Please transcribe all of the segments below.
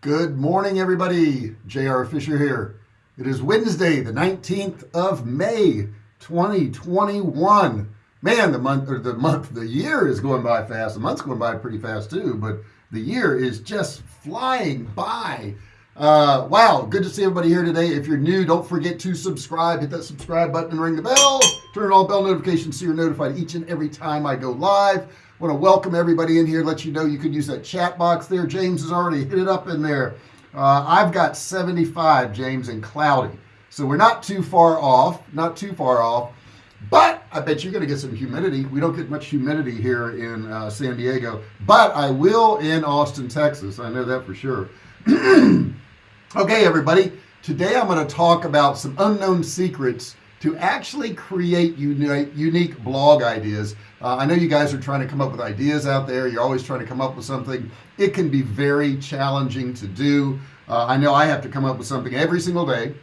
Good morning, everybody. J.R. Fisher here. It is Wednesday, the 19th of May, 2021. Man, the month or the month, the year is going by fast. The month's going by pretty fast too, but the year is just flying by. Uh, wow, good to see everybody here today. If you're new, don't forget to subscribe. Hit that subscribe button and ring the bell. Turn on all bell notifications so you're notified each and every time I go live want to welcome everybody in here let you know you could use that chat box there. James has already hit it up in there. Uh, I've got 75 James and cloudy. So we're not too far off not too far off. But I bet you're gonna get some humidity. We don't get much humidity here in uh, San Diego. But I will in Austin Texas. I know that for sure. Okay everybody. Today I'm going to talk about some unknown secrets to actually create unique, unique blog ideas. Uh, I know you guys are trying to come up with ideas out there. You're always trying to come up with something. It can be very challenging to do. Uh, I know I have to come up with something every single day.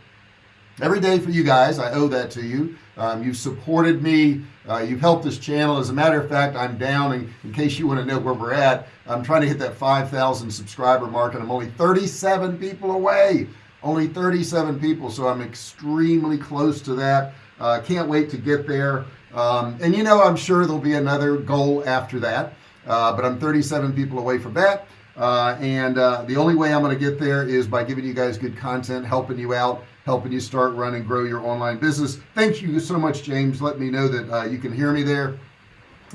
Every day for you guys I owe that to you. Um, you've supported me. Uh, you've helped this channel. As a matter of fact I'm down and in case you want to know where we're at I'm trying to hit that 5,000 subscriber mark and I'm only 37 people away only 37 people so I'm extremely close to that. Uh, can't wait to get there. Um, and you know I'm sure there'll be another goal after that. Uh, but I'm 37 people away from that. Uh, and uh, the only way I'm going to get there is by giving you guys good content helping you out helping you start run and grow your online business. Thank you so much James. Let me know that uh, you can hear me there.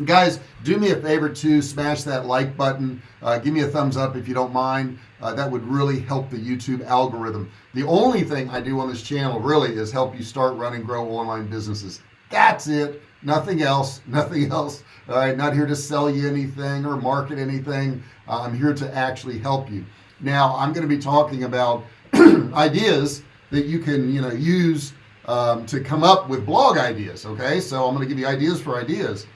Guys do me a favor to smash that like button. Uh, give me a thumbs up if you don't mind uh, that would really help the YouTube algorithm. The only thing I do on this channel really is help you start running and grow online businesses. That's it. Nothing else. Nothing else. All right not here to sell you anything or market anything. Uh, I'm here to actually help you. Now I'm going to be talking about ideas that you can you know use um, to come up with blog ideas okay? So I'm going to give you ideas for ideas.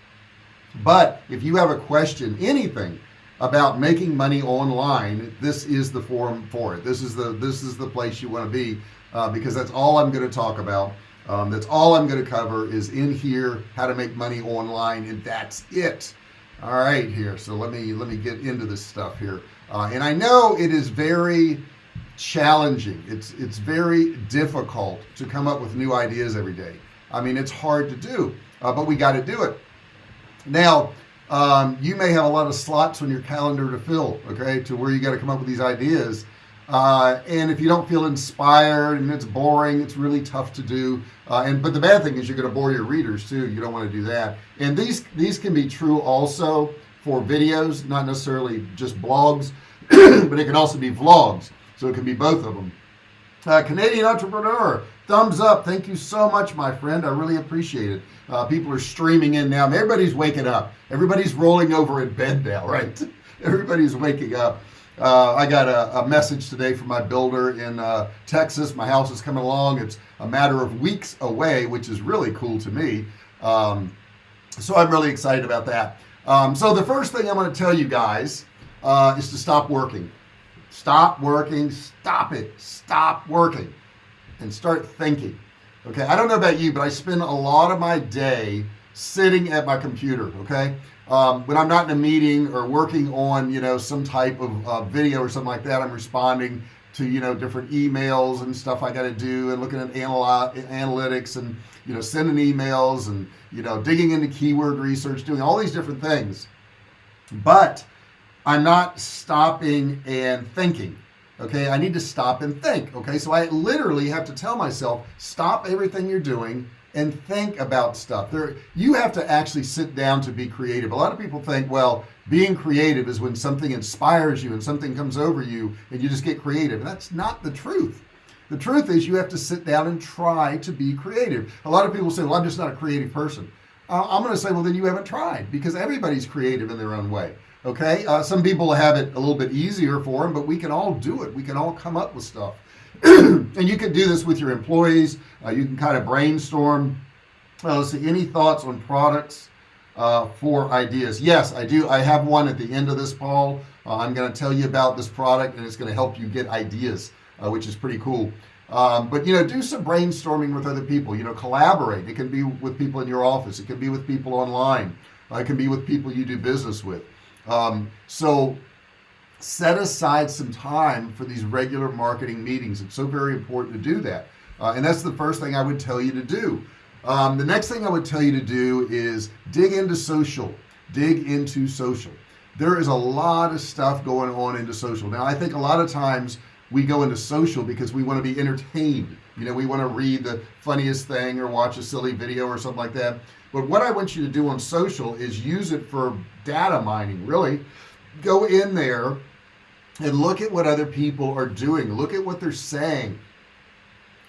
But if you have a question anything about making money online this is the forum for it. This is the this is the place you want to be uh, because that's all I'm going to talk about. Um, that's all I'm going to cover is in here how to make money online and that's it. All right here so let me let me get into this stuff here. Uh, and I know it is very challenging. It's it's very difficult to come up with new ideas every day. I mean it's hard to do uh, but we got to do it. Now um, you may have a lot of slots on your calendar to fill okay to where you got to come up with these ideas. Uh, and if you don't feel inspired and it's boring it's really tough to do. Uh, and but the bad thing is you're going to bore your readers too. You don't want to do that. And these these can be true also for videos not necessarily just blogs but it can also be vlogs. So it can be both of them uh, Canadian entrepreneur thumbs up. Thank you so much my friend. I really appreciate it uh, people are streaming in now. Everybody's waking up. Everybody's rolling over in bed now right? Everybody's waking up. Uh, I got a, a, message today from my builder in uh, Texas. My house is coming along. It's a matter of weeks away which is really cool to me. Um, so I'm really excited about that. Um, so the first thing I'm going to tell you guys uh, is to stop working. Stop working. Stop it. Stop working. And start thinking okay I don't know about you but I spend a lot of my day sitting at my computer okay? Um, when I'm not in a meeting or working on you know some type of uh, video or something like that I'm responding to you know different emails and stuff I got to do and looking at analytics and you know sending emails and you know digging into keyword research doing all these different things. But I'm not stopping and thinking okay? I need to stop and think okay? So I literally have to tell myself stop everything you're doing and think about stuff. There you have to actually sit down to be creative. A lot of people think well being creative is when something inspires you and something comes over you and you just get creative. And that's not the truth. The truth is you have to sit down and try to be creative. A lot of people say well I'm just not a creative person. Uh, I'm gonna say well then you haven't tried because everybody's creative in their own way okay? Uh, some people have it a little bit easier for them but we can all do it. We can all come up with stuff. And you can do this with your employees. Uh, you can kind of brainstorm. Uh, let's see any thoughts on products uh, for ideas? Yes I do. I have one at the end of this Paul. Uh, I'm going to tell you about this product and it's going to help you get ideas uh, which is pretty cool. Um, but you know do some brainstorming with other people. You know collaborate. It can be with people in your office. It can be with people online. Uh, it can be with people you do business with um, so set aside some time for these regular marketing meetings. It's so very important to do that. Uh, and that's the first thing I would tell you to do. Um, the next thing I would tell you to do is dig into social. Dig into social. There is a lot of stuff going on into social. Now I think a lot of times we go into social because we want to be entertained. You know we want to read the funniest thing or watch a silly video or something like that. But what I want you to do on social is use it for data mining really. Go in there and look at what other people are doing. Look at what they're saying.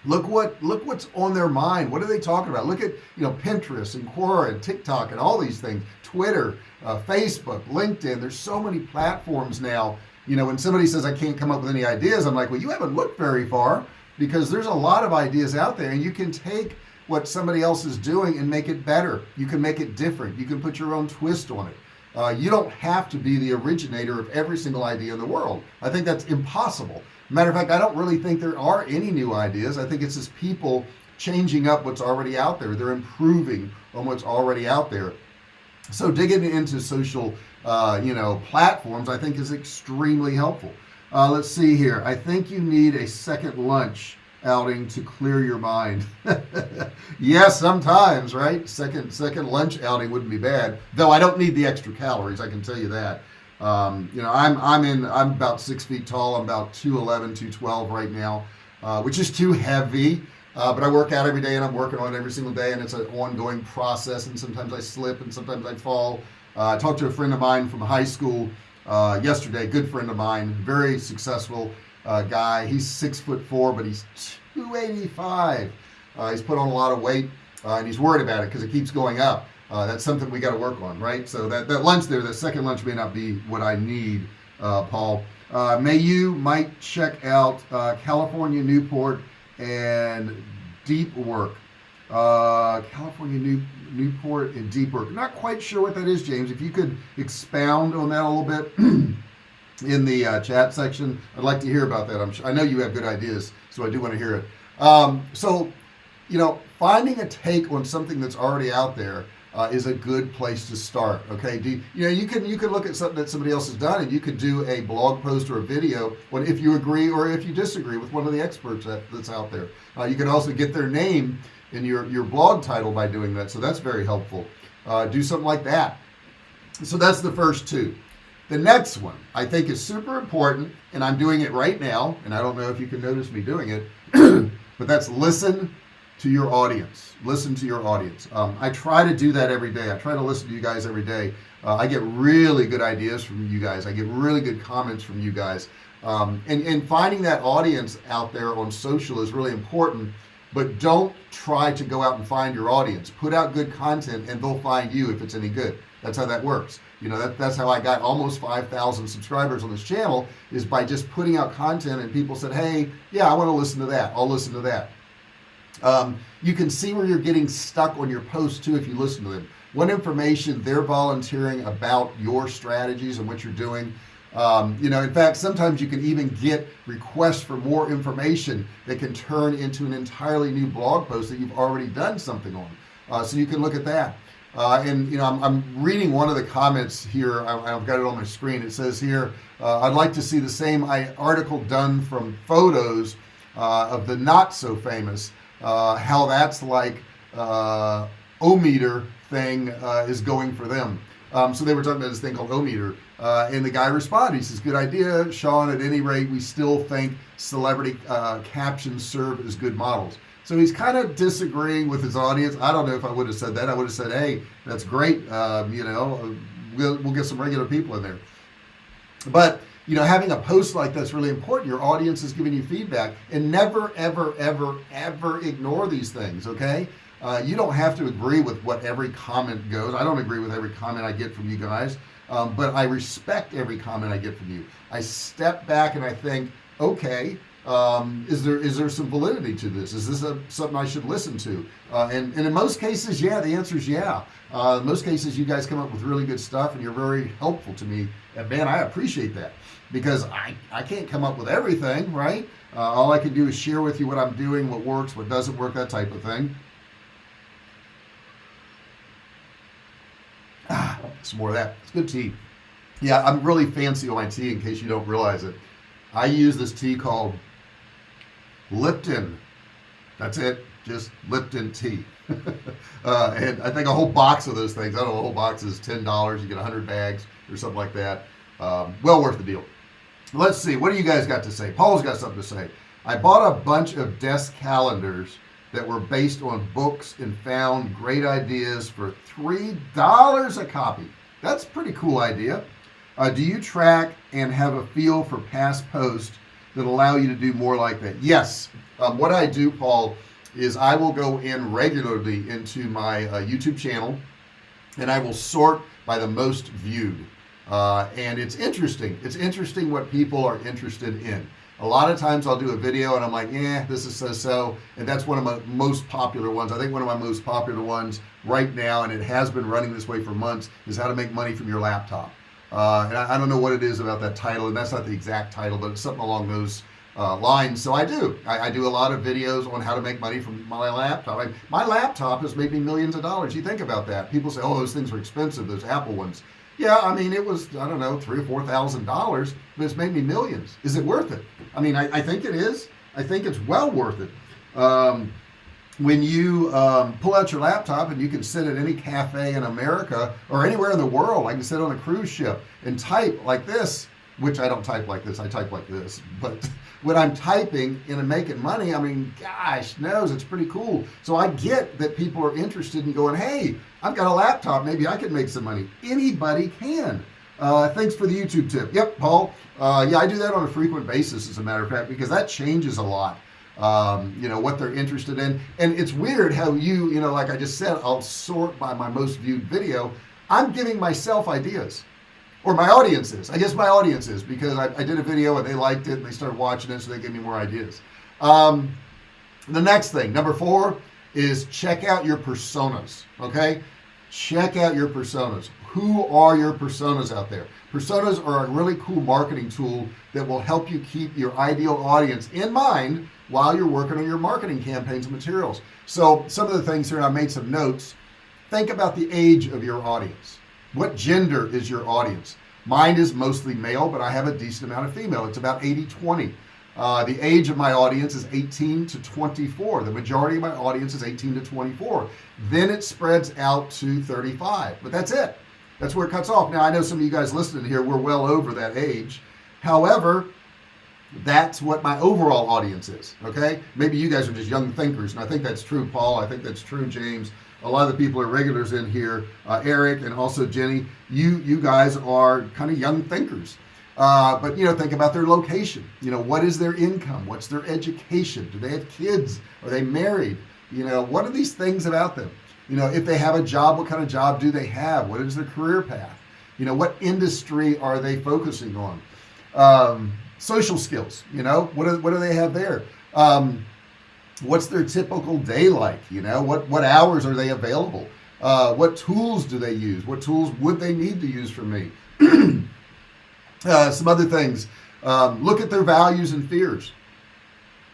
Look what look what's on their mind. What are they talking about? Look at you know Pinterest and Quora and TikTok and all these things. Twitter uh, Facebook LinkedIn. There's so many platforms now. You know when somebody says I can't come up with any ideas I'm like well you haven't looked very far because there's a lot of ideas out there and you can take what somebody else is doing and make it better. You can make it different. You can put your own twist on it uh, you don't have to be the originator of every single idea in the world. I think that's impossible. Matter of fact I don't really think there are any new ideas. I think it's just people changing up what's already out there. They're improving on what's already out there. So digging into social uh, you know platforms I think is extremely helpful. Uh, let's see here. I think you need a second lunch outing to clear your mind. Yes sometimes right? Second second lunch outing wouldn't be bad. Though I don't need the extra calories I can tell you that. Um, you know I'm I'm in I'm about six feet tall. I'm about 211 212 right now uh, which is too heavy uh, but I work out every day and I'm working on it every single day and it's an ongoing process and sometimes I slip and sometimes I fall. Uh, I talked to a friend of mine from high school uh, yesterday good friend of mine very successful uh, guy he's six foot four but he's 285 uh, he's put on a lot of weight uh, and he's worried about it because it keeps going up. Uh, that's something we got to work on right? So that that lunch there the second lunch may not be what I need uh, Paul. Uh, may you might check out uh, California Newport and deep work. Uh, California New Newport and deep work. Not quite sure what that is James. If you could expound on that a little bit in the uh, chat section. I'd like to hear about that. I'm sure, I know you have good ideas so I do want to hear it. Um, so you know finding a take on something that's already out there uh, is a good place to start okay? Do you, you know you can you can look at something that somebody else has done and you could do a blog post or a video when if you agree or if you disagree with one of the experts that, that's out there. Uh, you can also get their name in your your blog title by doing that so that's very helpful. Uh, do something like that. So that's the first two the next one I think is super important and I'm doing it right now and I don't know if you can notice me doing it but that's listen to your audience. Listen to your audience. Um, I try to do that every day. I try to listen to you guys every day. Uh, I get really good ideas from you guys. I get really good comments from you guys. Um, and, and finding that audience out there on social is really important but don't try to go out and find your audience. Put out good content and they'll find you if it's any good. That's how that works you know that, that's how I got almost 5,000 subscribers on this channel is by just putting out content and people said hey yeah I want to listen to that. I'll listen to that. Um, you can see where you're getting stuck on your posts too if you listen to them. What information they're volunteering about your strategies and what you're doing. Um, you know in fact sometimes you can even get requests for more information that can turn into an entirely new blog post that you've already done something on. Uh, so you can look at that uh, and you know I'm, I'm, reading one of the comments here. I, have got it on my screen. It says here uh, I'd like to see the same article done from photos uh, of the not so famous uh, how that's like uh, O-meter thing uh, is going for them. Um, so they were talking about this thing called O-meter and the guy responded he says good idea Sean. At any rate we still think celebrity captions serve as good models so he's kind of disagreeing with his audience. I don't know if I would have said that. I would have said hey that's great um, you know we'll, we'll get some regular people in there. But you know having a post like that's really important. Your audience is giving you feedback and never ever ever ever ignore these things okay? Uh, you don't have to agree with what every comment goes. I don't agree with every comment I get from you guys um, but I respect every comment I get from you. I step back and I think okay um, is there is there some validity to this? Is this a, something I should listen to? Uh, and, and in most cases yeah the answer is yeah. Uh, most cases you guys come up with really good stuff and you're very helpful to me. And man I appreciate that because I, I can't come up with everything right? Uh, all I can do is share with you what I'm doing what works what doesn't work that type of thing. Ah, some more of that. It's good tea. Yeah I'm really fancy on my tea in case you don't realize it. I use this tea called Lipton. That's it. Just Lipton tea. Uh, and I think a whole box of those things. I don't know a whole box is ten dollars. You get a hundred bags or something like that. Um, well worth the deal. Let's see. What do you guys got to say? Paul's got something to say. I bought a bunch of desk calendars that were based on books and found great ideas for three dollars a copy. That's a pretty cool idea. Uh, do you track and have a feel for past posts that allow you to do more like that. Yes um, what I do Paul is I will go in regularly into my uh, YouTube channel and I will sort by the most viewed. Uh, and it's interesting. It's interesting what people are interested in. A lot of times I'll do a video and I'm like yeah this is so-so and that's one of my most popular ones. I think one of my most popular ones right now and it has been running this way for months is how to make money from your laptop uh, and I, I, don't know what it is about that title and that's not the exact title but it's something along those uh, lines. So I do. I, I, do a lot of videos on how to make money from my laptop. I, my laptop has made me millions of dollars. You think about that. People say oh those things are expensive those Apple ones. Yeah I mean it was I don't know three or four thousand dollars but it's made me millions. Is it worth it? I mean I, I think it is. I think it's well worth it. Um, when you um, pull out your laptop and you can sit at any cafe in America or anywhere in the world I can sit on a cruise ship and type like this which I don't type like this I type like this but when I'm typing in and making money I mean gosh knows it's pretty cool. So I get that people are interested in going hey I've got a laptop maybe I can make some money. Anybody can. Uh, thanks for the YouTube tip. Yep Paul. Uh, yeah I do that on a frequent basis as a matter of fact because that changes a lot um, you know what they're interested in. And it's weird how you you know like I just said I'll sort by my most viewed video. I'm giving myself ideas or my audience is. I guess my audience is because I, I, did a video and they liked it and they started watching it so they gave me more ideas. Um, the next thing number four is check out your personas okay? Check out your personas. Who are your personas out there? Personas are a really cool marketing tool that will help you keep your ideal audience in mind while you're working on your marketing campaigns and materials. So some of the things here I made some notes. Think about the age of your audience. What gender is your audience? Mine is mostly male but I have a decent amount of female. It's about 80 20 uh, the age of my audience is 18 to 24 the majority of my audience is 18 to 24 then it spreads out to 35 but that's it. That's where it cuts off. Now I know some of you guys listening here we're well over that age. However that's what my overall audience is okay? Maybe you guys are just young thinkers and I think that's true Paul. I think that's true James. A lot of the people are regulars in here uh, Eric and also Jenny. You you guys are kind of young thinkers. Uh, but you know think about their location. You know what is their income? What's their education? Do they have kids? Are they married? You know what are these things about them? You know if they have a job what kind of job do they have? What is their career path? You know what industry are they focusing on? Um, social skills you know? What do, what do they have there? Um, what's their typical day like you know? What what hours are they available? Uh, what tools do they use? What tools would they need to use for me? Uh, some other things. Um, look at their values and fears.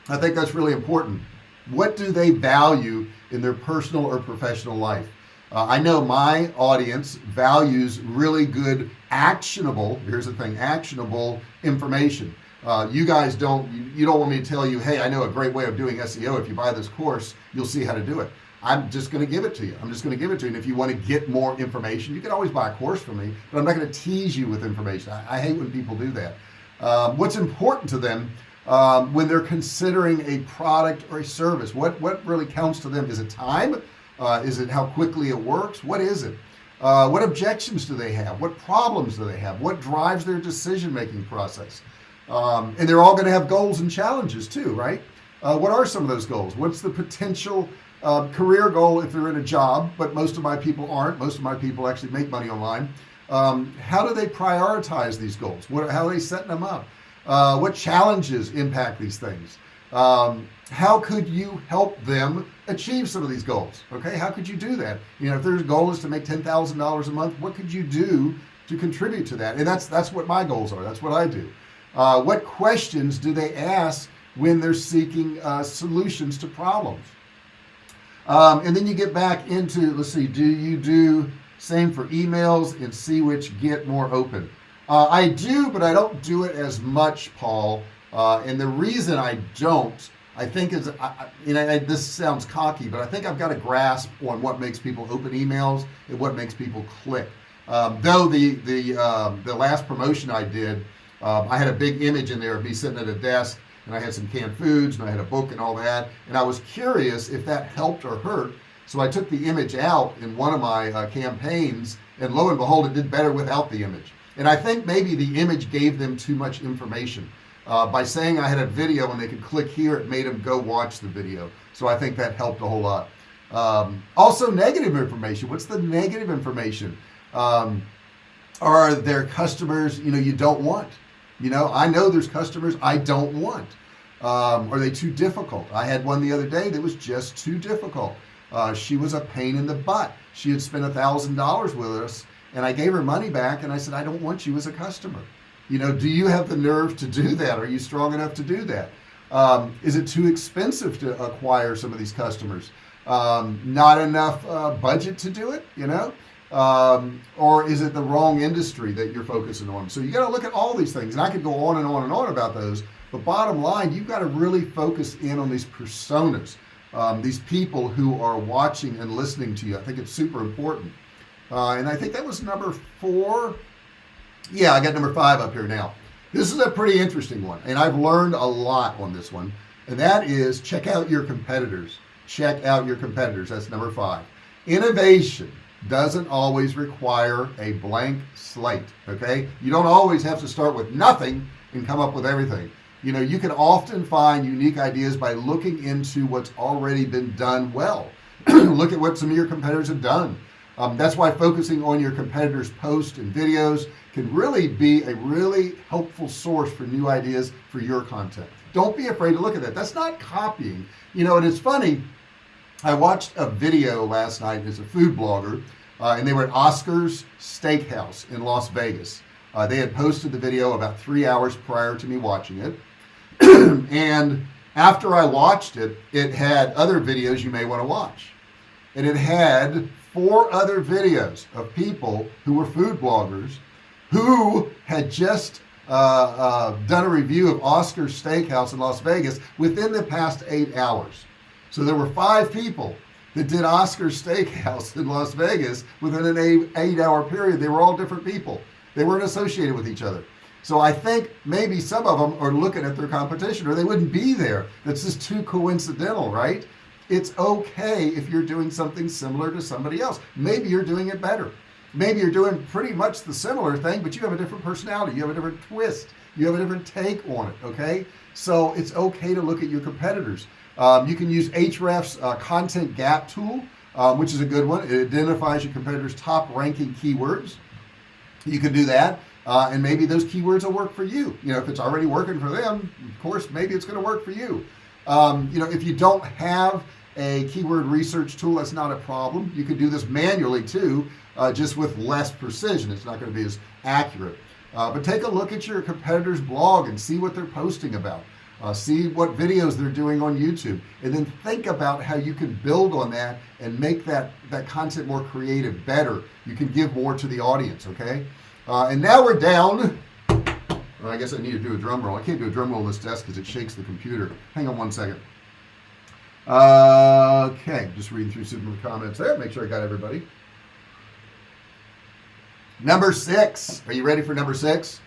I think that's really important. What do they value in their personal or professional life? Uh, I know my audience values really good actionable here's the thing actionable information. Uh, you guys don't you, you, don't want me to tell you hey I know a great way of doing SEO if you buy this course you'll see how to do it. I'm just going to give it to you. I'm just going to give it to you. And if you want to get more information you can always buy a course from me but I'm not going to tease you with information. I, I hate when people do that. Um, what's important to them um, when they're considering a product or a service? What what really counts to them? Is it time? Uh, is it how quickly it works? What is it uh, what objections do they have? What problems do they have? What drives their decision-making process? Um, and they're all going to have goals and challenges too right? Uh, what are some of those goals? What's the potential uh, career goal if they're in a job but most of my people aren't? Most of my people actually make money online. Um, how do they prioritize these goals? What how are they setting them up? Uh, what challenges impact these things? Um, how could you help them achieve some of these goals okay? How could you do that? You know if their goal is to make ten thousand dollars a month what could you do to contribute to that? And that's that's what my goals are. That's what I do. Uh, what questions do they ask when they're seeking uh, solutions to problems? Um, and then you get back into let's see do you do same for emails and see which get more open? Uh, I do but I don't do it as much Paul uh, and the reason I don't I think is I, you know this sounds cocky but I think I've got a grasp on what makes people open emails and what makes people click. Um, though the the um, the last promotion I did um, I had a big image in there of me sitting at a desk and I had some canned foods and I had a book and all that and I was curious if that helped or hurt. So I took the image out in one of my uh, campaigns and lo and behold it did better without the image. And I think maybe the image gave them too much information uh, by saying I had a video and they could click here it made them go watch the video. So I think that helped a whole lot. Um, also negative information. What's the negative information? Um, are there customers you know you don't want? You know I know there's customers I don't want. Um, are they too difficult? I had one the other day that was just too difficult. Uh, she was a pain in the butt. She had spent a thousand dollars with us and I gave her money back and I said I don't want you as a customer you know do you have the nerve to do that? Are you strong enough to do that? Um, is it too expensive to acquire some of these customers? Um, not enough uh, budget to do it you know? Um, or is it the wrong industry that you're focusing on? So you got to look at all these things and I could go on and on and on about those but bottom line you've got to really focus in on these personas um, these people who are watching and listening to you. I think it's super important. Uh, and I think that was number four yeah I got number five up here now. This is a pretty interesting one and I've learned a lot on this one and that is check out your competitors. Check out your competitors. That's number five. Innovation doesn't always require a blank slate okay? You don't always have to start with nothing and come up with everything. You know you can often find unique ideas by looking into what's already been done well. Look at what some of your competitors have done. Um, that's why focusing on your competitors posts and videos can really be a really helpful source for new ideas for your content. Don't be afraid to look at that. That's not copying. You know and it's funny I watched a video last night as a food blogger uh, and they were at Oscar's Steakhouse in Las Vegas. Uh, they had posted the video about three hours prior to me watching it. And after I watched it it had other videos you may want to watch. And it had four other videos of people who were food bloggers who had just uh, uh, done a review of Oscar's Steakhouse in Las Vegas within the past eight hours. So there were five people that did Oscar's Steakhouse in Las Vegas within an eight, eight hour period. They were all different people. They weren't associated with each other. So I think maybe some of them are looking at their competition or they wouldn't be there. That's just too coincidental right? It's okay if you're doing something similar to somebody else. Maybe you're doing it better maybe you're doing pretty much the similar thing but you have a different personality. You have a different twist. You have a different take on it okay? So it's okay to look at your competitors. Um, you can use Ahrefs uh, content gap tool um, which is a good one. It identifies your competitors top ranking keywords. You can do that uh, and maybe those keywords will work for you. You know if it's already working for them of course maybe it's going to work for you. Um, you know if you don't have a keyword research tool that's not a problem. You can do this manually too uh, just with less precision. It's not going to be as accurate. Uh, but take a look at your competitors blog and see what they're posting about. Uh, see what videos they're doing on YouTube. And then think about how you can build on that and make that that content more creative better. You can give more to the audience okay? Uh, and now we're down. I guess I need to do a drum roll. I can't do a drum roll on this desk because it shakes the computer. Hang on one second. Uh, okay just reading through some of the comments there. Make sure I got everybody number six. Are you ready for number six?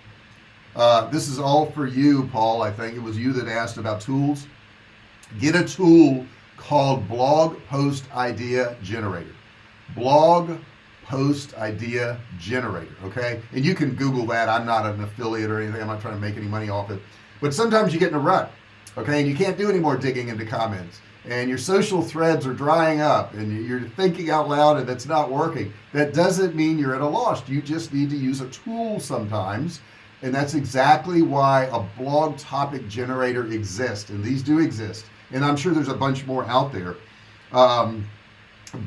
Uh, this is all for you Paul I think. It was you that asked about tools. Get a tool called blog post idea generator. Blog post idea generator okay? And you can google that. I'm not an affiliate or anything. I'm not trying to make any money off it. But sometimes you get in a rut okay? And you can't do any more digging into comments and your social threads are drying up and you're thinking out loud and it's not working that doesn't mean you're at a loss. You just need to use a tool sometimes and that's exactly why a blog topic generator exists and these do exist and I'm sure there's a bunch more out there. Um,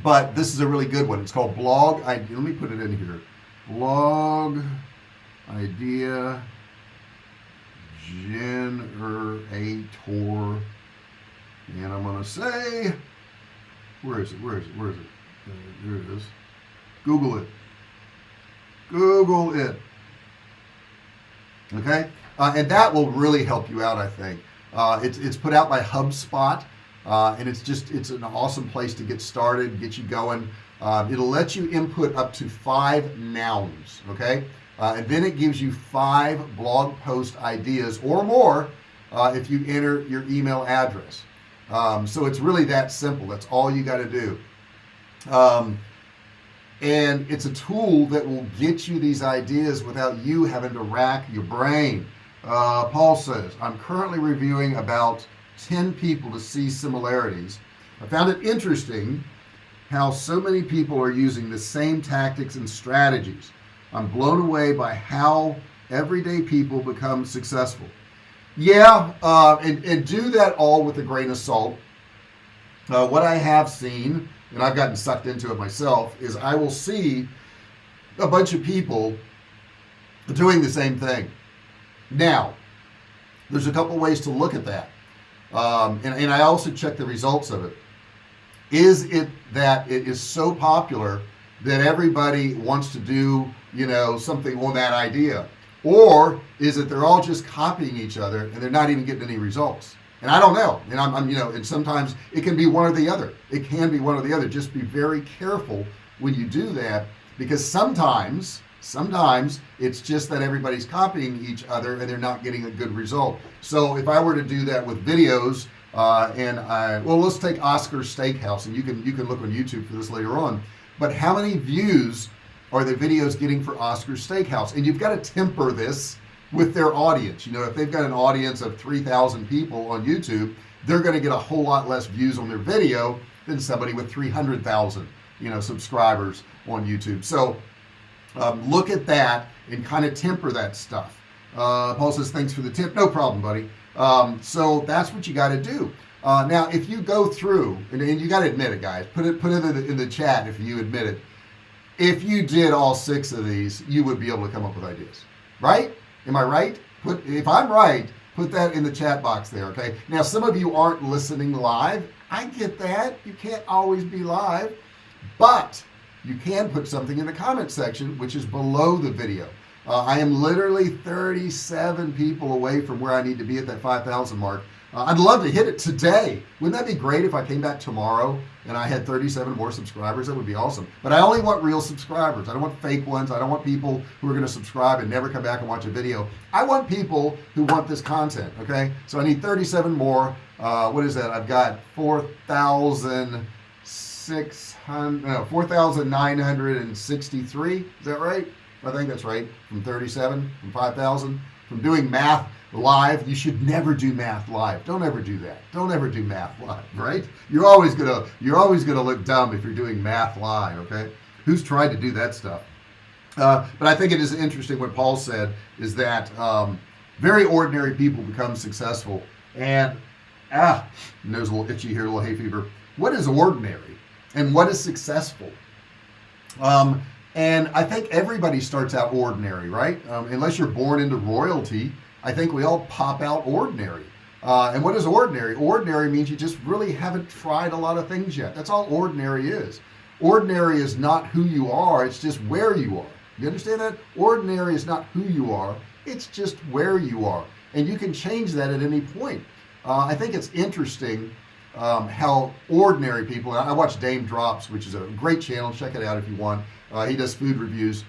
but this is a really good one. It's called blog I let me put it in here. Blog idea generator and I'm gonna say where is it where is it where is it? Uh, there it is. Google it. Google it. Okay? Uh, and that will really help you out I think. Uh, it's, it's put out by HubSpot uh, and it's just it's an awesome place to get started get you going. Um, it'll let you input up to five nouns okay? Uh, and then it gives you five blog post ideas or more uh, if you enter your email address um, so it's really that simple. That's all you got to do. Um, and it's a tool that will get you these ideas without you having to rack your brain. Uh, Paul says I'm currently reviewing about 10 people to see similarities. I found it interesting how so many people are using the same tactics and strategies. I'm blown away by how everyday people become successful yeah uh, and, and do that all with a grain of salt. Uh, what I have seen and I've gotten sucked into it myself is I will see a bunch of people doing the same thing. Now there's a couple ways to look at that. Um, and, and I also check the results of it. Is it that it is so popular that everybody wants to do you know something on that idea or is it they're all just copying each other and they're not even getting any results? And I don't know. And I'm, I'm, you know and sometimes it can be one or the other. It can be one or the other. Just be very careful when you do that because sometimes sometimes it's just that everybody's copying each other and they're not getting a good result. So if I were to do that with videos uh, and I well let's take Oscar Steakhouse and you can you can look on YouTube for this later on. But how many views are the videos getting for Oscar Steakhouse? And you've got to temper this with their audience. You know if they've got an audience of 3,000 people on YouTube they're going to get a whole lot less views on their video than somebody with 300,000 you know subscribers on YouTube. So um, look at that and kind of temper that stuff. Uh, Paul says thanks for the tip. No problem buddy. Um, so that's what you got to do. Uh, now if you go through and, and you got to admit it guys put it put it in the, in the chat if you admit it if you did all six of these you would be able to come up with ideas. Right? Am I right? Put if I'm right put that in the chat box there okay? Now some of you aren't listening live. I get that. You can't always be live but you can put something in the comment section which is below the video. Uh, I am literally 37 people away from where I need to be at that 5,000 mark uh, I'd love to hit it today. Wouldn't that be great if I came back tomorrow and I had 37 more subscribers? That would be awesome. But I only want real subscribers. I don't want fake ones. I don't want people who are going to subscribe and never come back and watch a video. I want people who want this content okay? So I need 37 more. Uh, what is that? I've got 4,600 no 4,963 is that right? I think that's right. From 37 from 5,000 from doing math live? You should never do math live. Don't ever do that. Don't ever do math live right? You're always gonna you're always gonna look dumb if you're doing math live okay? Who's tried to do that stuff? Uh, but I think it is interesting what Paul said is that um, very ordinary people become successful and ah nose a little itchy here a little hay fever. What is ordinary and what is successful? Um, and I think everybody starts out ordinary right? Um, unless you're born into royalty I think we all pop out ordinary. Uh, and what is ordinary? Ordinary means you just really haven't tried a lot of things yet. That's all ordinary is. Ordinary is not who you are it's just where you are. You understand that? Ordinary is not who you are it's just where you are. And you can change that at any point. Uh, I think it's interesting um, how ordinary people I watch Daym Drops which is a great channel check it out if you want. Uh, he does food reviews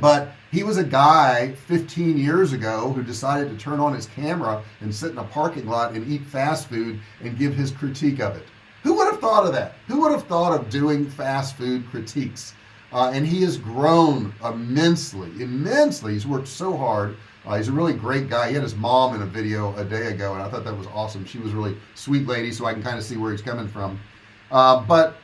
but he was a guy 15 years ago who decided to turn on his camera and sit in a parking lot and eat fast food and give his critique of it. Who would have thought of that? Who would have thought of doing fast food critiques? Uh, and he has grown immensely immensely. He's worked so hard. Uh, he's a really great guy. He had his mom in a video a day ago and I thought that was awesome. She was really sweet lady so I can kind of see where he's coming from. Uh, but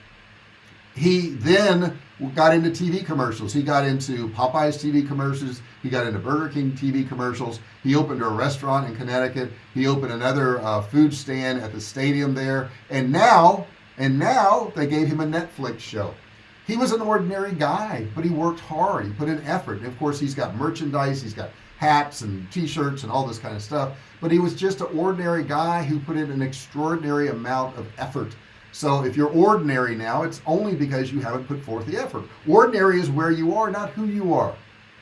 he then got into TV commercials. He got into Popeyes TV commercials. He got into Burger King TV commercials. He opened a restaurant in Connecticut. He opened another uh, food stand at the stadium there. And now and now they gave him a Netflix show. He was an ordinary guy but he worked hard. He put in effort. And of course he's got merchandise. He's got hats and t-shirts and all this kind of stuff. But he was just an ordinary guy who put in an extraordinary amount of effort so if you're ordinary now it's only because you haven't put forth the effort. Ordinary is where you are not who you are.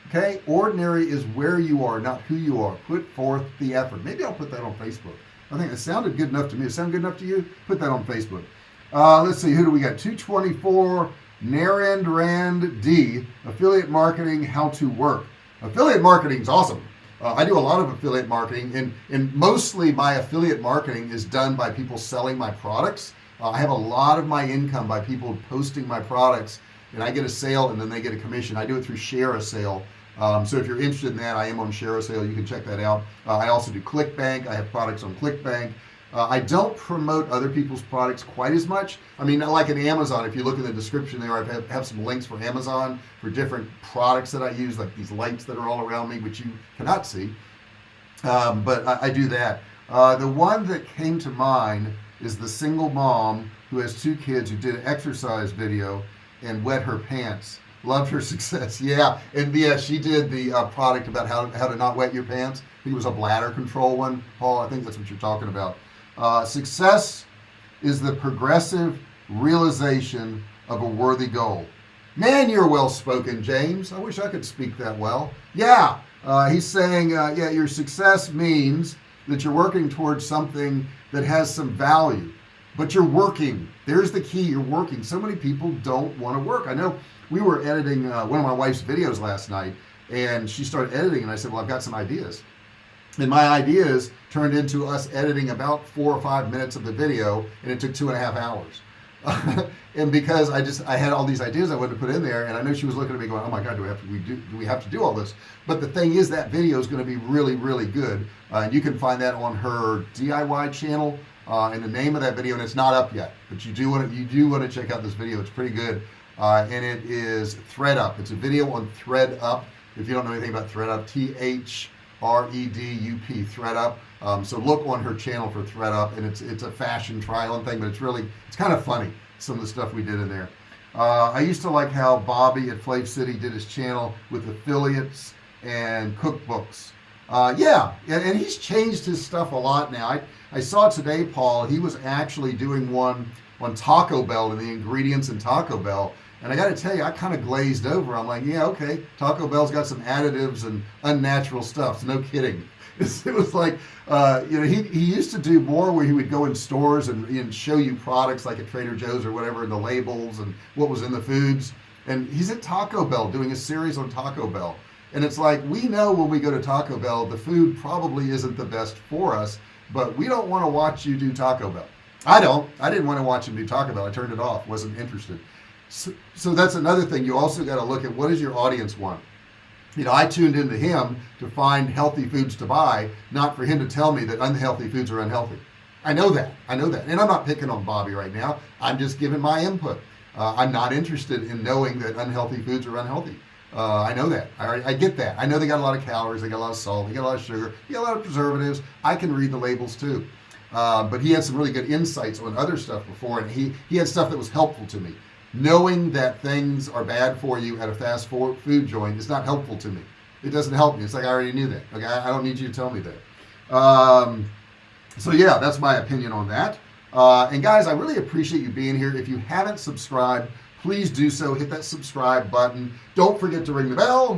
Okay? Ordinary is where you are not who you are. Put forth the effort. Maybe I'll put that on Facebook. I think it sounded good enough to me. It sound good enough to you? Put that on Facebook. Uh, let's see. Who do we got? 224 Narendran D affiliate marketing how to work. Affiliate marketing is awesome. Uh, I do a lot of affiliate marketing and and mostly my affiliate marketing is done by people selling my products uh, I have a lot of my income by people posting my products and I get a sale and then they get a commission. I do it through share ShareASale um, so if you're interested in that I am on ShareASale you can check that out. Uh, I also do ClickBank. I have products on ClickBank. Uh, I don't promote other people's products quite as much. I mean like in Amazon. If you look in the description there I have, have some links for Amazon for different products that I use like these lights that are all around me which you cannot see. Um, but I, I, do that. Uh, the one that came to mind is the single mom who has two kids who did an exercise video and wet her pants. Loved her success. Yeah and yeah she did the uh, product about how, how to not wet your pants. It was a bladder control one Paul. I think that's what you're talking about. Uh, success is the progressive realization of a worthy goal. Man you're well spoken James. I wish I could speak that well. Yeah uh, he's saying uh, yeah your success means that you're working towards something that has some value but you're working. There's the key you're working. So many people don't want to work. I know we were editing uh, one of my wife's videos last night and she started editing and I said well I've got some ideas. And my ideas turned into us editing about four or five minutes of the video and it took two and a half hours and because I just I had all these ideas I wanted to put in there and I know she was looking at me going oh my god do we have to we do, do we have to do all this? But the thing is that video is going to be really really good. Uh, and you can find that on her DIY channel uh, and the name of that video and it's not up yet. But you do want to you do want to check out this video. It's pretty good. Uh, and it is ThredUp it's a video on ThredUp if you don't know anything about ThredUp T-H R-E-D-U-P ThredUp um, so look on her channel for ThredUp and it's it's a fashion trial and thing but it's really it's kind of funny some of the stuff we did in there. Uh, I used to like how Bobby at Flav City did his channel with affiliates and cookbooks. Uh, yeah and, and, he's changed his stuff a lot now. I, I saw today Paul he was actually doing one on Taco Bell and the ingredients in Taco Bell and I got to tell you I kind of glazed over. I'm like yeah okay Taco Bell's got some additives and unnatural stuff so no kidding. It was like uh, you know he, he used to do more where he would go in stores and, and show you products like at Trader Joe's or whatever and the labels and what was in the foods. And he's at Taco Bell doing a series on Taco Bell. And it's like we know when we go to Taco Bell the food probably isn't the best for us but we don't want to watch you do Taco Bell. I don't. I didn't want to watch him do Taco Bell. I turned it off. Wasn't interested so, so that's another thing. You also got to look at what does your audience want? You know I tuned into him to find healthy foods to buy not for him to tell me that unhealthy foods are unhealthy. I know that. I know that. And I'm not picking on Bobby right now. I'm just giving my input. Uh, I'm not interested in knowing that unhealthy foods are unhealthy. Uh, I know that. I, I, get that. I know they got a lot of calories. They got a lot of salt. They got a lot of sugar. They got a lot of preservatives. I can read the labels too. Uh, but he had some really good insights on other stuff before and he he had stuff that was helpful to me knowing that things are bad for you at a fast food joint is not helpful to me. It doesn't help me. It's like I already knew that. Okay I don't need you to tell me that. Um, so yeah that's my opinion on that. Uh, and guys I really appreciate you being here. If you haven't subscribed please do so. Hit that subscribe button. Don't forget to ring the bell.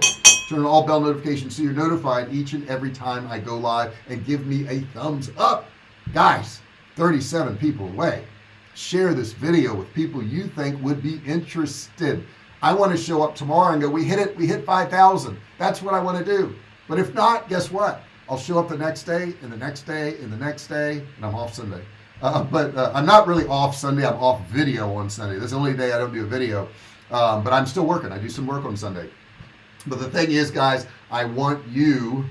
Turn on all bell notifications so you're notified each and every time I go live and give me a thumbs up. Guys 37 people away share this video with people you think would be interested. I want to show up tomorrow and go we hit it we hit 5,000 that's what I want to do. But if not guess what? I'll show up the next day and the next day and the next day and I'm off Sunday. Uh, but uh, I'm not really off Sunday I'm off video on Sunday. That's the only day I don't do a video. Um, but I'm still working. I do some work on Sunday. But the thing is guys I want you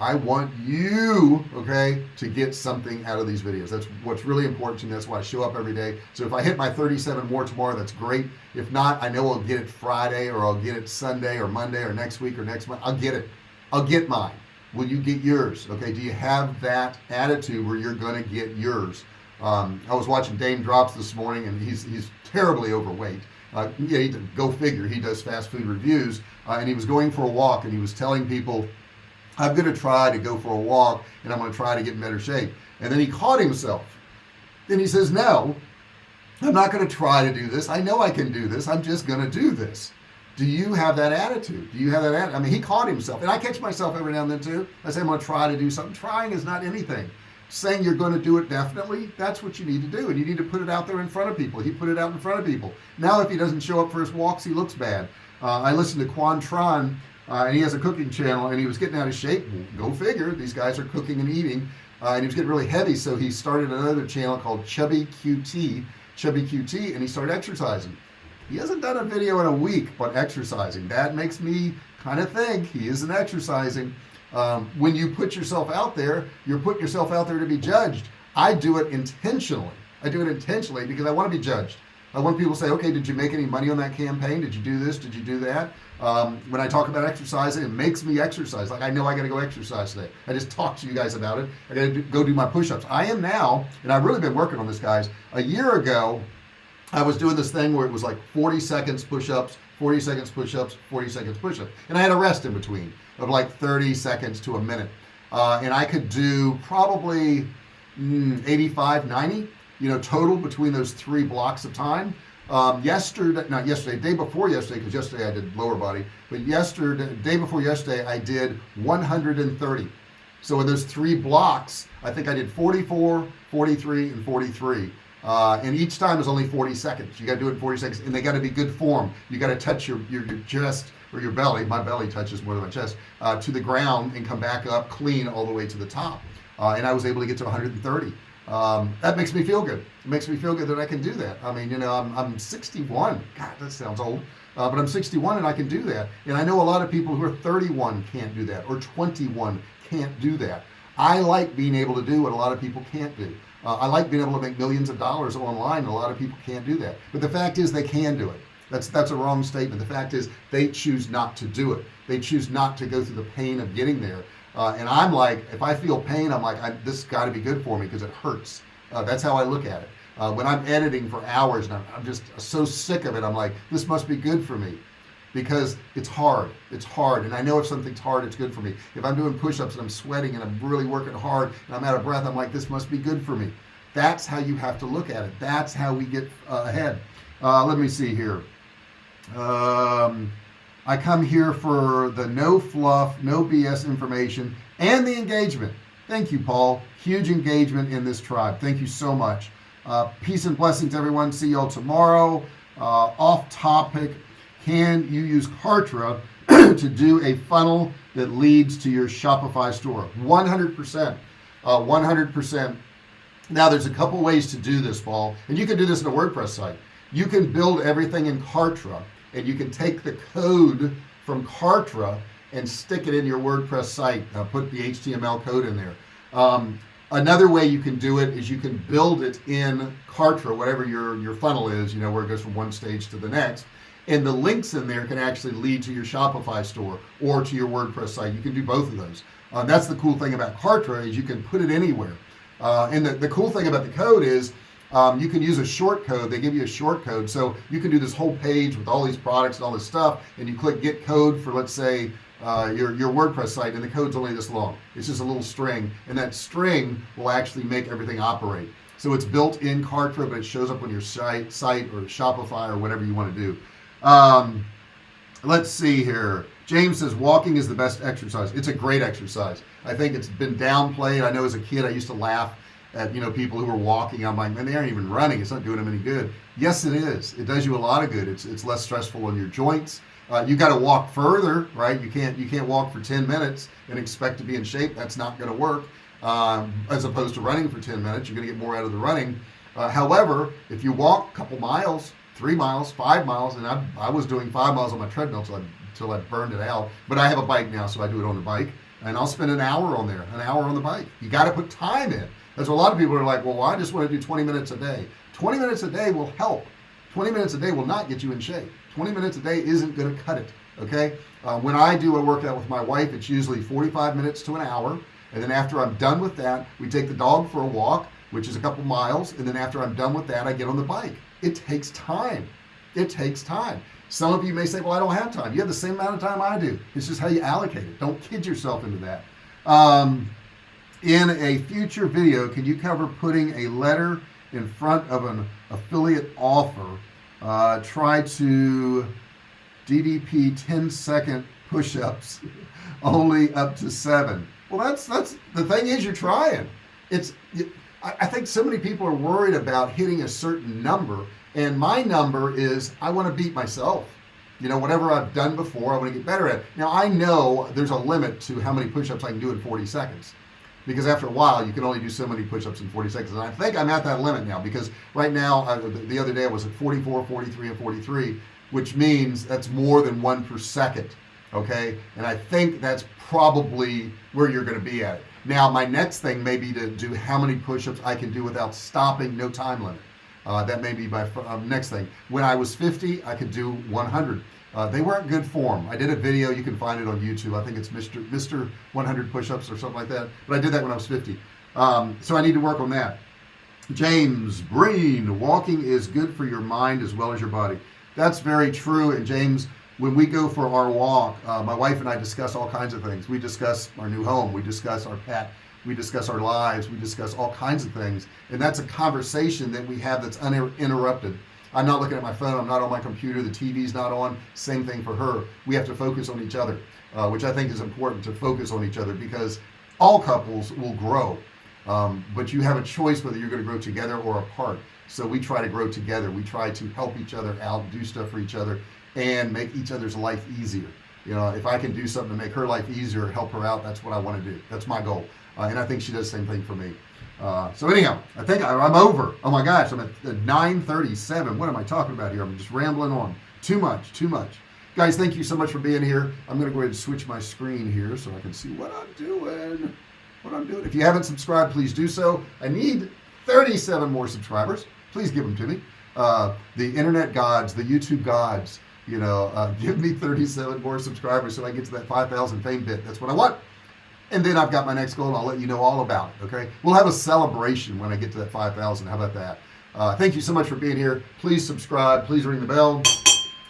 I want you okay to get something out of these videos. That's what's really important to me. That's why I show up every day. So if I hit my 37 more tomorrow that's great. If not I know I'll get it Friday or I'll get it Sunday or Monday or next week or next month. I'll get it. I'll get mine. Will you get yours? Okay do you have that attitude where you're gonna get yours? Um, I was watching Daym Drops this morning and he's he's terribly overweight. Uh, yeah he, go figure. He does fast food reviews. Uh, and he was going for a walk and he was telling people I'm going to try to go for a walk and I'm going to try to get in better shape. And then he caught himself. Then he says no I'm not going to try to do this. I know I can do this. I'm just going to do this. Do you have that attitude? Do you have that attitude? I mean he caught himself. And I catch myself every now and then too. I say I'm gonna try to do something. Trying is not anything. Saying you're going to do it definitely that's what you need to do. And you need to put it out there in front of people. He put it out in front of people. Now if he doesn't show up for his walks he looks bad. Uh, I listened to Quan Tron uh, and he has a cooking channel and he was getting out of shape. Go figure these guys are cooking and eating. Uh, and he was getting really heavy so he started another channel called Chubby QT Chubby QT and he started exercising. He hasn't done a video in a week but exercising that makes me kind of think he isn't exercising. Um, when you put yourself out there you're putting yourself out there to be judged. I do it intentionally. I do it intentionally because I want to be judged I want people to say okay did you make any money on that campaign? Did you do this? Did you do that? Um, when I talk about exercising it makes me exercise. Like I know I got to go exercise today. I just talked to you guys about it. I got to go do my push-ups. I am now and I've really been working on this guys. A year ago I was doing this thing where it was like 40 seconds push-ups 40 seconds push-ups 40 seconds push-ups. And I had a rest in between of like 30 seconds to a minute. Uh, and I could do probably mm, 85 90 you know total between those three blocks of time. Um, yesterday not yesterday day before yesterday because yesterday I did lower body but yesterday day before yesterday I did 130 so in those three blocks I think I did 44 43 and 43 uh, and each time is only 40 seconds. You got to do it in 40 seconds and they got to be good form. You got to touch your, your, your chest or your belly my belly touches more than my chest uh, to the ground and come back up clean all the way to the top. Uh, and I was able to get to 130 um, that makes me feel good. It makes me feel good that I can do that. I mean you know I'm, I'm 61 God that sounds old. Uh, but I'm 61 and I can do that. And I know a lot of people who are 31 can't do that or 21 can't do that. I like being able to do what a lot of people can't do. Uh, I like being able to make millions of dollars online a lot of people can't do that. But the fact is they can do it. That's that's a wrong statement. The fact is they choose not to do it. They choose not to go through the pain of getting there uh, and I'm like if I feel pain I'm like I, this got to be good for me because it hurts. Uh, that's how I look at it. Uh, when I'm editing for hours and I'm, I'm just so sick of it I'm like this must be good for me. Because it's hard. It's hard. And I know if something's hard it's good for me. If I'm doing push-ups and I'm sweating and I'm really working hard and I'm out of breath I'm like this must be good for me. That's how you have to look at it. That's how we get uh, ahead. Uh, let me see here. Um, I come here for the no fluff no BS information and the engagement. Thank you Paul. Huge engagement in this tribe. Thank you so much. Uh, peace and blessings everyone. See y'all tomorrow. Uh, off topic can you use Kartra to do a funnel that leads to your Shopify store? 100% 100% uh, now there's a couple ways to do this Paul and you can do this in a WordPress site. You can build everything in Kartra and you can take the code from Kartra and stick it in your WordPress site. Uh, put the HTML code in there. Um, another way you can do it is you can build it in Kartra whatever your your funnel is you know where it goes from one stage to the next. And the links in there can actually lead to your Shopify store or to your WordPress site. You can do both of those. Uh, that's the cool thing about Kartra is you can put it anywhere. Uh, and the, the cool thing about the code is um, you can use a short code. They give you a short code. So you can do this whole page with all these products and all this stuff and you click get code for let's say uh, your your WordPress site and the code's only this long. It's just a little string and that string will actually make everything operate. So it's built in Kartra but it shows up on your site site or Shopify or whatever you want to do. Um, let's see here. James says walking is the best exercise. It's a great exercise. I think it's been downplayed. I know as a kid I used to laugh at you know people who are walking I'm like man they aren't even running. It's not doing them any good. Yes it is. It does you a lot of good. It's it's less stressful on your joints. Uh, you got to walk further right? You can't you can't walk for 10 minutes and expect to be in shape. That's not going to work. Um, as opposed to running for 10 minutes you're gonna get more out of the running. Uh, however if you walk a couple miles three miles five miles and I, I was doing five miles on my treadmill till I, till I burned it out but I have a bike now so I do it on the bike. And I'll spend an hour on there an hour on the bike. You got to put time in that's a lot of people are like well, well I just want to do 20 minutes a day? 20 minutes a day will help. 20 minutes a day will not get you in shape. 20 minutes a day isn't going to cut it okay? Uh, when I do a workout with my wife it's usually 45 minutes to an hour and then after I'm done with that we take the dog for a walk which is a couple miles and then after I'm done with that I get on the bike. It takes time. It takes time. Some of you may say well I don't have time. You have the same amount of time I do. It's just how you allocate it. Don't kid yourself into that. Um, in a future video can you cover putting a letter in front of an affiliate offer uh, try to DDP 10 second push-ups only up to seven. Well that's that's the thing is you're trying. It's I think so many people are worried about hitting a certain number and my number is I want to beat myself. You know whatever I've done before I want to get better at. Now I know there's a limit to how many push-ups I can do in 40 seconds because after a while you can only do so many push-ups in 40 seconds. And I think I'm at that limit now because right now I, the other day I was at 44 43 and 43 which means that's more than one per second okay? And I think that's probably where you're going to be at. Now my next thing may be to do how many push-ups I can do without stopping no time limit. Uh, that may be my uh, next thing. When I was 50 I could do 100 uh, they weren't good form. I did a video you can find it on YouTube. I think it's Mr. Mr. 100 push-ups or something like that but I did that when I was 50 um, so I need to work on that. James Breen walking is good for your mind as well as your body. That's very true and James when we go for our walk uh, my wife and I discuss all kinds of things. We discuss our new home we discuss our pet we discuss our lives we discuss all kinds of things and that's a conversation that we have that's uninterrupted I'm not looking at my phone I'm not on my computer the TV's not on. Same thing for her. We have to focus on each other uh, which I think is important to focus on each other because all couples will grow. Um, but you have a choice whether you're going to grow together or apart. So we try to grow together. We try to help each other out do stuff for each other and make each other's life easier. You know if I can do something to make her life easier help her out that's what I want to do. That's my goal. Uh, and I think she does the same thing for me uh, so anyhow I think I, am over. Oh my gosh I'm at 937 what am I talking about here? I'm just rambling on. Too much too much. Guys thank you so much for being here. I'm gonna go ahead and switch my screen here so I can see what I'm doing what I'm doing. If you haven't subscribed please do so. I need 37 more subscribers. Please give them to me. Uh, the internet gods the YouTube gods you know uh, give me 37 more subscribers so I get to that 5,000 fame bit. That's what I want and then I've got my next goal and I'll let you know all about it okay? We'll have a celebration when I get to that 5,000 how about that? Uh, thank you so much for being here. Please subscribe. Please ring the bell.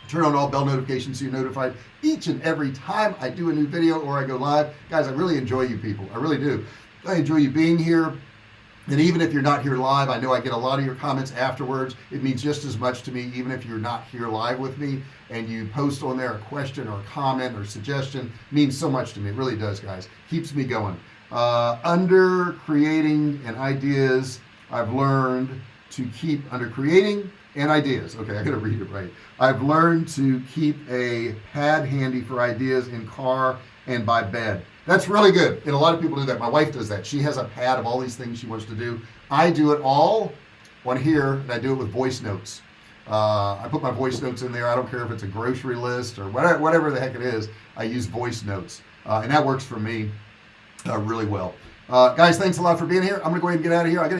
Turn on all bell notifications so you're notified each and every time I do a new video or I go live. Guys I really enjoy you people. I really do. I enjoy you being here and even if you're not here live I know I get a lot of your comments afterwards. It means just as much to me even if you're not here live with me and you post on there a question or a comment or suggestion means so much to me. It really does guys. Keeps me going. Uh, under creating and ideas I've learned to keep under creating and ideas. Okay I gotta read it right. I've learned to keep a pad handy for ideas in car and by bed that's really good and a lot of people do that. My wife does that. She has a pad of all these things she wants to do. I do it all on here and I do it with voice notes. Uh, I put my voice notes in there. I don't care if it's a grocery list or whatever, whatever the heck it is I use voice notes uh, and that works for me uh, really well. Uh, guys thanks a lot for being here. I'm gonna go ahead and get out of here. I got